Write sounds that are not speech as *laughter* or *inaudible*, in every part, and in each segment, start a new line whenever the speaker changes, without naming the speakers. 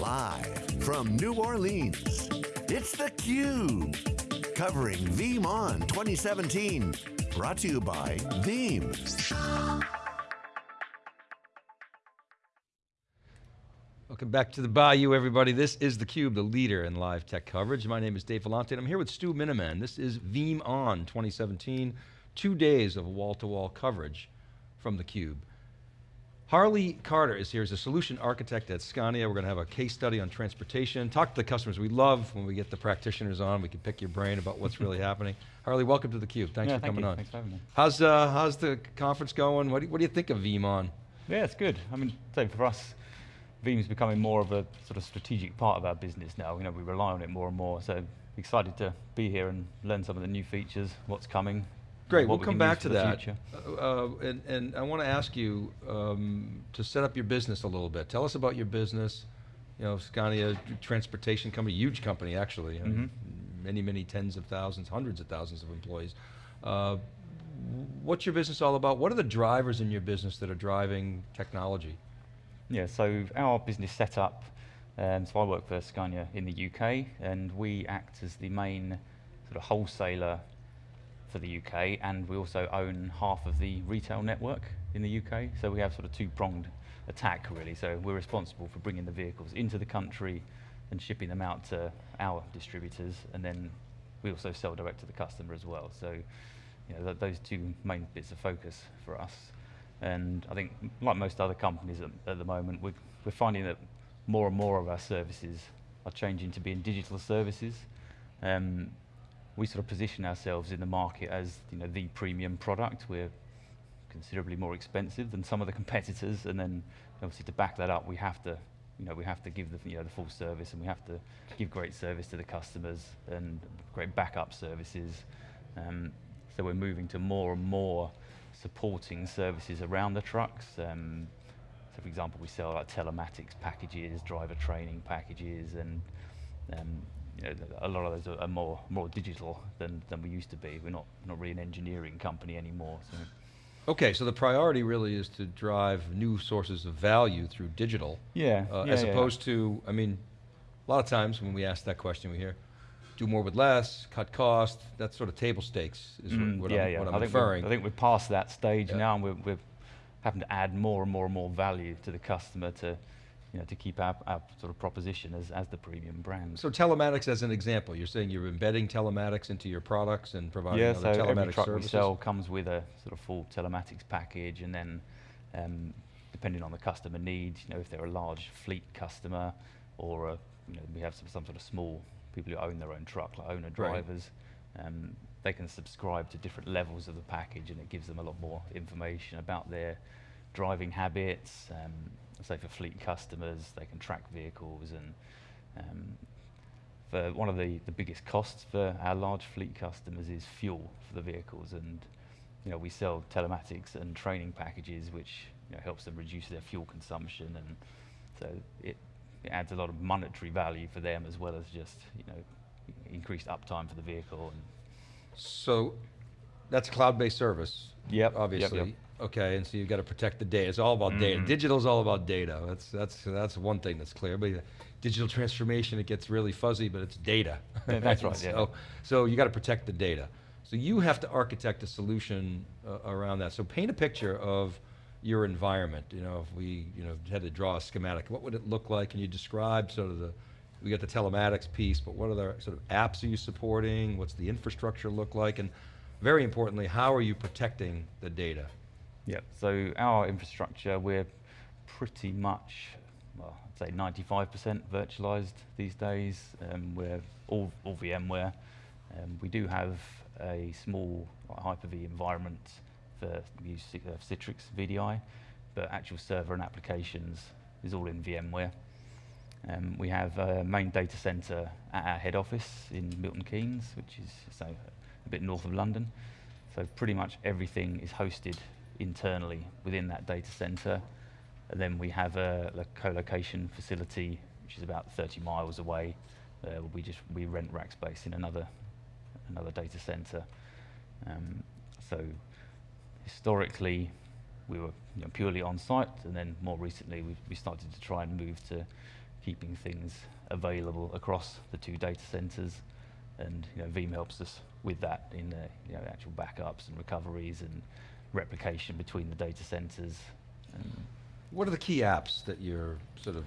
Live from New Orleans, it's theCUBE. Covering VeeamON 2017. Brought to you by Veeam.
Welcome back to the Bayou, everybody. This is theCUBE, the leader in live tech coverage. My name is Dave Vellante, and I'm here with Stu Miniman. This is VeeamON 2017, two days of wall-to-wall -wall coverage from theCUBE. Harley Carter is here as a solution architect at Scania. We're going to have a case study on transportation, talk to the customers. We love when we get the practitioners on, we can pick your brain about what's really *laughs* happening. Harley, welcome to theCUBE. Thanks
yeah,
for
thank
coming
you.
on.
Thanks for having me.
How's, uh, how's the conference going? What do, you, what do you think of VeeamON?
Yeah, it's good. I mean, so for us, Veeam's becoming more of a sort of strategic part of our business now. You know, we rely on it more and more, so excited to be here and learn some of the new features, what's coming,
Great, we'll
we
come back to that. Uh, uh, and, and I want to ask you um, to set up your business a little bit. Tell us about your business. You know, Scania transportation company, huge company actually. know,
Mhm.
Many, many tens of thousands, hundreds of thousands of employees. Uh, what's your business all about? What are the drivers in your business that are driving technology?
Yeah, so our business setup, um, so I work for Scania in the UK, and we act as the main sort of wholesaler for the UK, and we also own half of the retail network in the UK. So we have sort of two-pronged attack, really. So we're responsible for bringing the vehicles into the country and shipping them out to our distributors, and then we also sell direct to the customer as well. So you know, th those two main bits of focus for us. And I think, like most other companies at, at the moment, we're, we're finding that more and more of our services are changing to being digital services. Um, we sort of position ourselves in the market as you know the premium product. We're considerably more expensive than some of the competitors, and then obviously to back that up, we have to you know we have to give the you know the full service, and we have to give great service to the customers and great backup services. Um, so we're moving to more and more supporting services around the trucks. Um, so for example, we sell like telematics packages, driver training packages, and um, you know, a lot of those are, more more digital than, than we used to be. We're not not really an engineering company anymore. So.
Okay, so the priority really is to drive new sources of value through digital.
Yeah,
uh,
yeah,
as
yeah.
opposed to, I mean, a lot of times when we ask that question, we hear, do more with less, cut cost, that's sort of table stakes is what-
Mm,
what,
yeah,
I'm,
yeah.
what I'm
I think
referring.
I think we're past that stage
Yeah.
now, and we're, we're having to add more and more and more value to the customer to, you know, to keep our, our sort of proposition as, as the premium brand.
So telematics as an example, you're saying you're embedding telematics into your products and providing
yeah,
other
so every
telematics
truck
services?
we sell comes with a sort of full telematics package, and then um, depending on the customer needs, you know, if they're a large fleet customer, or a, you know, we have some, some sort of small people who own their own truck, like owner drivers, um, they can subscribe to different levels of the package, and it gives them a lot more information about their driving habits. Um, say for fleet customers, they can track vehicles and um, for one of the, the biggest costs for our large fleet customers is fuel for the vehicles and you know we sell telematics and training packages which you know, helps them reduce their fuel consumption and so it, it adds a lot of monetary value for them as well as just you know increased uptime for the vehicle and
So that's a cloud-based service.
Yep, yep,
Obviously.
yep.
Okay, and so you've got to protect the data. It's all about data.
Mhm.
Digital's all about data. That's that's that's one thing that's clear. But digital transformation, it gets really fuzzy, but it's data.
Yeah, *laughs* that's right, *laughs* yeah.
So, so you got to protect the data. So you have to architect a solution uh, around that. So paint a picture of your environment. You know, if we you know had to draw a schematic, what would it look like? Can you describe sort of the we got the telematics piece, but what other sort of apps are you supporting? What's the infrastructure look like? And very importantly, how are you protecting the data?
Yeah, so our infrastructure, we're pretty much, well, I'd say 95% virtualized these days. Um, we're all, all VMware. Um, we do have a small like, Hyper-V environment for use Ci- uh, Citrix VDI, but actual server and applications is all in VMware. Um, we have a main data center at our head office in Milton Keynes, which is so a bit north of London. So pretty much everything is hosted internally within that data center. And then we have a, a co-location facility, which is about 30 miles away. Uh, we just we rent rack space in another another data center. Um, so historically, we were you know, purely on site, and then more recently we, we started to try and move to keeping things available across the two data centers. And you know, Veeam helps us with that in uh, you know, actual backups and recoveries and replication between the data centers.
What are the key apps that you're sort of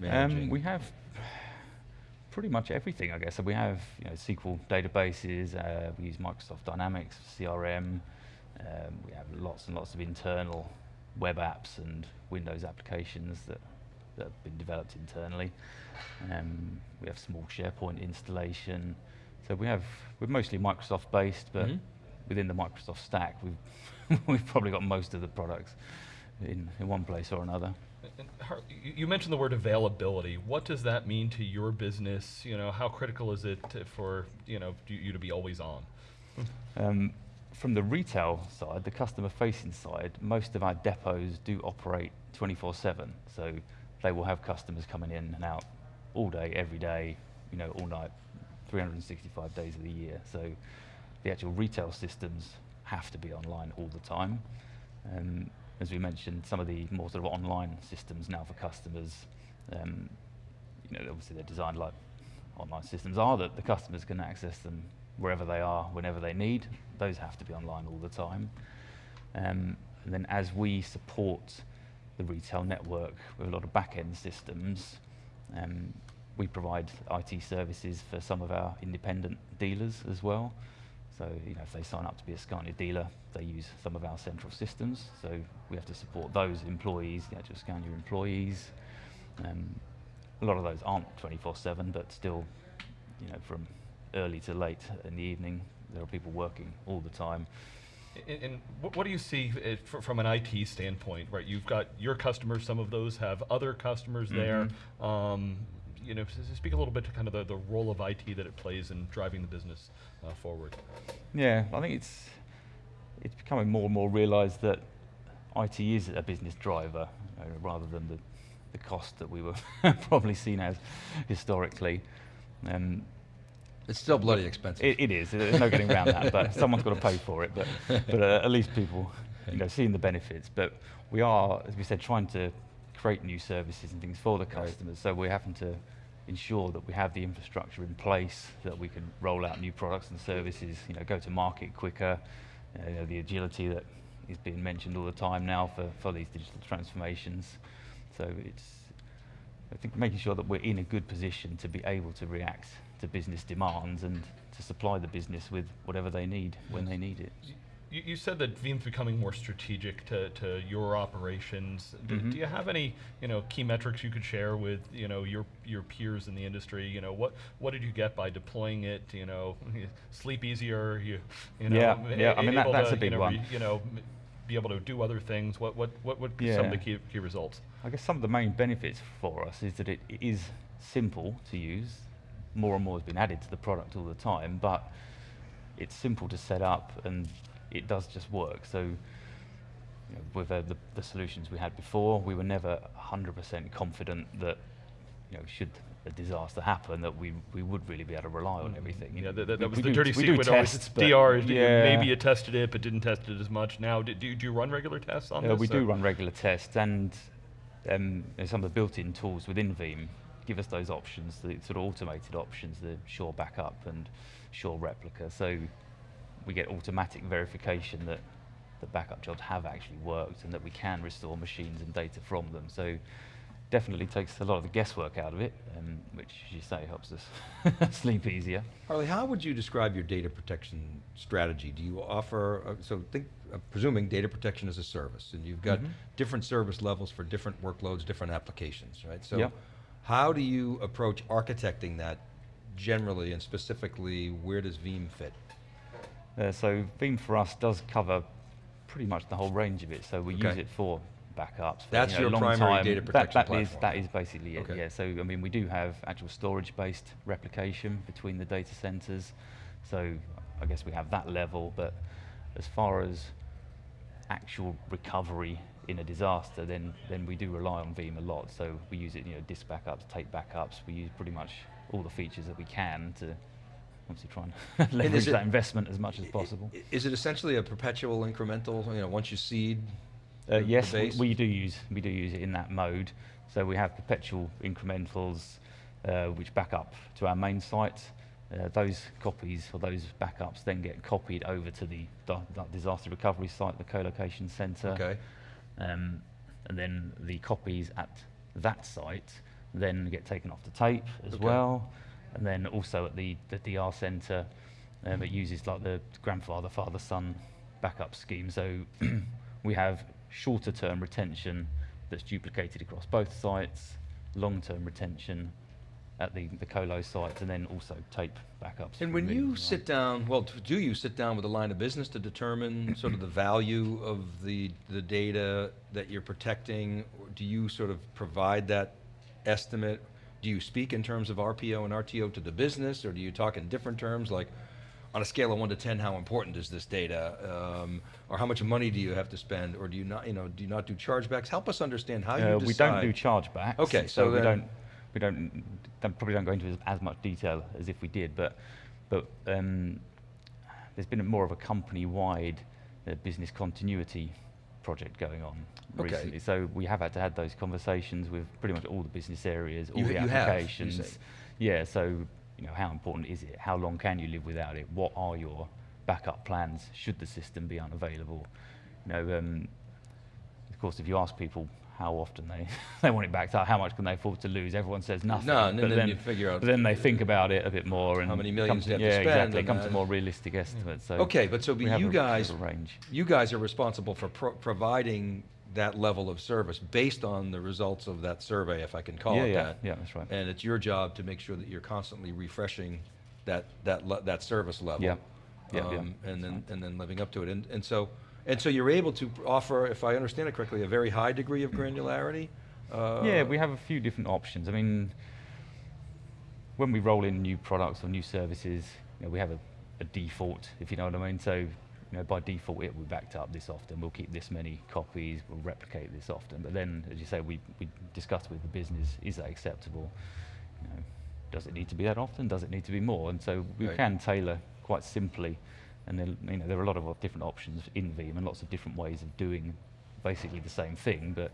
managing?
um, we have pretty much everything, I guess. So we have you know, SQL databases. Uh, we use Microsoft Dynamics CRM. Um, we have lots and lots of internal web apps and Windows applications that, that have been developed internally. Um, we have small SharePoint installation. So we have we're mostly Microsoft based, but
Mhm.
within the Microsoft stack, we've *laughs* we've probably got most of the products in, in one place or another.
And you- mentioned the word availability. What does that mean to your business? You know, how critical is it to- for you know you you to be always on?
Um, from the retail side, the customer-facing side, most of our depots do operate 24/7. So they will have customers coming in and out all day, every day, you know, all night, 365 days of the year. So the actual retail systems have to be online all the time. Um, as we mentioned, some of the more sort of online systems now for customers, um, you know, obviously they're designed like online systems are that the customers can access them wherever they are, whenever they need. Those have to be online all the time. Um, and then as we support the retail network with a lot of back-end systems, um, we provide IT services for some of our independent dealers as well. So, you know, if they sign up to be a Scania dealer, they use some of our central systems. So we have to support those employees, the actual Scania employees. Um, a lot of those aren't 24/7, but still, you know, from early to late in the evening, there are people working all the time.
And, and what, what do you see uh, fr- from an IT standpoint? Right, you've got your customers. Some of those have other customers there. Um, you know, s- s- speak a little bit to kind of the, the role of IT that it plays in driving the business uh, forward.
Yeah, I think it's it's becoming more and more realised that IT is a business driver uh, rather than the the cost that we were *laughs* probably seen as historically. Um,
it's still bloody expensive.
it, it is. There's no getting around that. But someone's got to pay for it. But but uh, at least people, you know, seeing the benefits. But we are, as we said, trying to create new services and things for the customers. So we're having to ensure that we have the infrastructure in place that we can roll out new products and services. You know, go to market quicker. You know, the agility that is being mentioned all the time now for for these digital transformations. So it's I think making sure that we're in a good position to be able to react to business demands and to supply the business with whatever they need when they need it.
You, you said that Veeam's becoming more strategic to, to your operations. D-
Mhm.
Do you have any, you know, key metrics you could share with, you know, your your peers in the industry? You know, what what did you get by deploying it? You know, *laughs* sleep easier. You, you know,
Yeah, yeah, I mean, that- that's
to,
a big
you know,
one.
you know, be able to do other things. What what what would be some of the key key results?
I guess some of the main benefits for us is that it, it is simple to use. More and more has been added to the product all the time, but it's simple to set up and it does just work. So you know, with uh, the, the solutions we had before, we were never 100% confident that you know, should a disaster happen, that we, we would really be able to rely on everything. You
Yeah,
know,
that, that,
we-
was
we
the
do-
dirty secret. Always,
tests,
it's DR.
yeah.
Maybe you tested it, but didn't test it as much. Now, do, do, do you run regular tests on
Yeah,
this?
we do run regular tests, and um, some of the built-in tools within Veeam give us those options, the sort of automated options, the Sure Backup and Sure Replica. So we get automatic verification that the backup jobs have actually worked and that we can restore machines and data from them. So definitely takes a lot of the guesswork out of it, um, which, as you say, helps us *laughs* sleep easier.
Harley, how would you describe your data protection strategy? Do you offer, uh, so think, uh, presuming data protection as a service, and you've got
Mhm.
different service levels for different workloads, different applications, right? So
Yep.
how do you approach architecting that generally and specifically, where does Veeam fit?
Uh, so Veeam for us does cover pretty much the whole range of it. So we use it for backups. For,
That's
you know,
your
long
primary
time.
data
That-
protection
that is-
platform.
that is basically it. Yeah. So I mean, we do have actual storage-based replication between the data centers. So I guess we have that level. But as far as actual recovery in a disaster, then then we do rely on Veeam a lot. So we use it, you know, disk backups, tape backups. We use pretty much all the features that we can to obviously try and *laughs* leverage
it-
that investment as much as possible.
Is it essentially a perpetual incremental, you know, once you seed,
Uh,
the- the
yes, we, we do use we do use it in that mode. So we have perpetual incrementals, uh, which back up to our main site. Uh, those copies or those backups then get copied over to the, di- di- disaster recovery site, the co-location centre.
Okay.
Um, and then the copies at that site then get taken off the tape as
Okay.
well. And then also at the, the DR centre, um, it uses like the grandfather, father, son backup scheme. So *clears throat* we have shorter term retention that's duplicated across both sites, long term retention at the, the colo sites, and then also tape backups.
And when you sit down, well, do you sit down with a line of business to determine sort of the value of the, the data that you're protecting? Or do you sort of provide that estimate? Do you speak in terms of RPO and RTO to the business, or do you talk in different terms, like on a scale of one to 10, how important is this data? Um, Or how much money do you have to spend, or do you not, you know, do you not do chargebacks? Help us understand how you
Uh,
decide.
we don't do chargebacks.
Okay, so
we
then-
don't, we don't, probably don't go into as, as much detail as if we did, but, but um, there's been a more of a company-wide uh, business continuity project going on
Okay.
recently. So we have had to have those conversations with pretty much all the business areas, all
You-
the
have,
applications.
say?
Yeah, so you know, how important is it? How long can you live without it? What are your backup plans should the system be unavailable? You know, um, of course, if you ask people how often they, *laughs* they want it backed up, how much can they afford to lose? Everyone says nothing.
No, and
but
then you figure out-
But then they think about it a bit more and
How many millions
to,
they have to
yeah,
spend
exactly. Come to more realistic estimates. So
Okay, but so be you guys, you guys are responsible for pro- providing that level of service based on the results of that survey, if I can call
Yeah,
it
yeah,
that.
yeah, that's right.
And it's your job to make sure that you're constantly refreshing that, that, le- that service level.
Yeah, yeah, yeah,
um, And then,
right.
and then living up to it. And, and so, and so you're able to offer, if I understand it correctly, a very high degree of granularity?
Yeah,
Uh,
we have a few different options. I mean, when we roll in new products or new services, you know, we have a, a default, if you know what I mean. So, you know, by default, it will be backed up this often. We'll keep this many copies. We'll replicate this often. But then, as you say, we, we discuss with the business: is that acceptable? You know, does it need to be that often? Does it need to be more? And so we
Right.
can tailor quite simply. And then, you know, there are a lot of different options in Veeam and lots of different ways of doing basically the same thing. But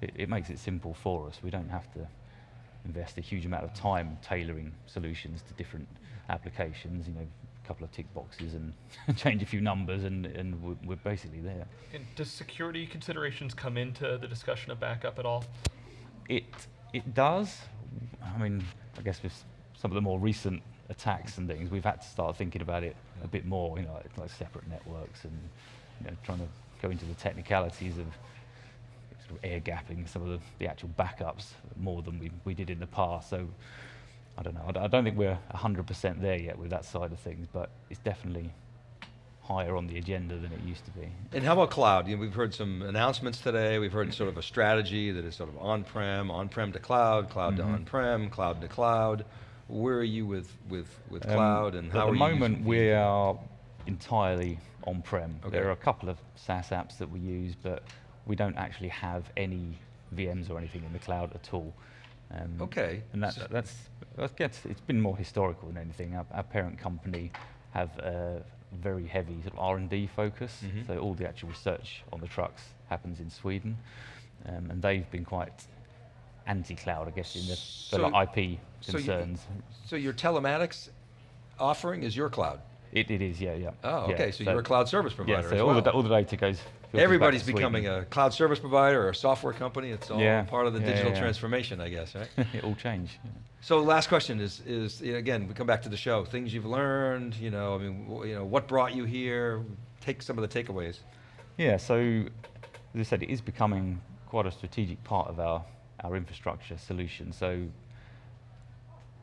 it, it makes it simple for us. We don't have to invest a huge amount of time tailoring solutions to different applications. You know, a couple of tick boxes and *laughs* change a few numbers, and, and we're, we're basically there.
And does security considerations come into the discussion of backup at all?
It it does. I mean, I guess with some of the more recent attacks and things, we've had to start thinking about it a bit more. You know, like, like separate networks and you know, trying to go into the technicalities of sort of air gapping some of the, the actual backups more than we, we did in the past. So I don't know. I don't think we're 100% there yet with that side of things, but it's definitely higher on the agenda than it used to be.
And how about cloud? You know, we've heard some announcements today. We've heard sort of a strategy that is sort of on-prem, on-prem to cloud, cloud to
Mhm.
on-prem, cloud to cloud. Where are you with, with, with
Um,
cloud and how
At the moment, we are entirely on-prem.
Okay.
There are a couple of SaaS apps that we use, but we don't actually have any VMs or anything in the cloud at all. Um,
Okay.
And that,
So-
that's, that gets, it's been more historical than anything. Our, our parent company have a very heavy sort of R&D focus,
Mhm.
so all the actual research on the trucks happens in Sweden, um, and they've been quite anti-cloud, I guess, in the,
So-
like IP
so you-
concerns.
So your telematics offering is your cloud?
It, it is, yeah, yeah.
Oh,
yeah.
okay, so you're a cloud service provider
Yeah, so
as
all,
well.
the, all the data goes. filters back to
Everybody's becoming a cloud service provider or a software company. It's all
Yeah,
part of the
yeah,
digital transformation, I guess, right? *laughs*
it all changed.
So last question is, is again, we come back to the show. Things you've learned, you know, I mean, you know, what brought you here? Take some of the takeaways.
Yeah, so as I said, it is becoming quite a strategic part of our, our infrastructure solution. So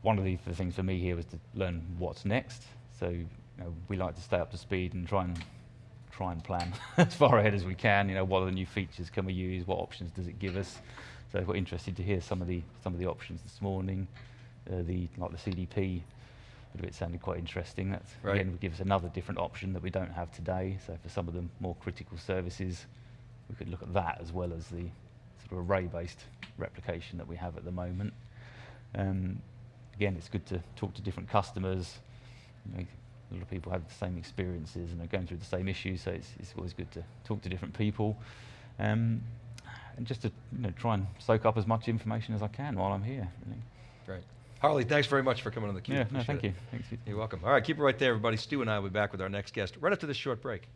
one of the, the things for me here was to learn what's next. So you know, we like to stay up to speed and try and try and plan *laughs* as far ahead as we can. You know, what are the new features can we use? What options does it give us? So we're interested to hear some of the some of the options this morning. Uh, the like the CDP bit of it sounded quite interesting. That
Right.
again would give us another different option that we don't have today. So for some of the more critical services, we could look at that as well as the sort of array-based replication that we have at the moment. Um, again, it's good to talk to different customers. You know, a lot of people have the same experiences and are going through the same issues, so it's, it's always good to talk to different people. Um, and just to you know, try and soak up as much information as I can while I'm here. Really.
Great. Harley, thanks very much for coming on the Cube.
Yeah, no, thank
it.
you. Thanks
You're welcome. All right, keep it right there, everybody. Stu and I will be back with our next guest right after this short break.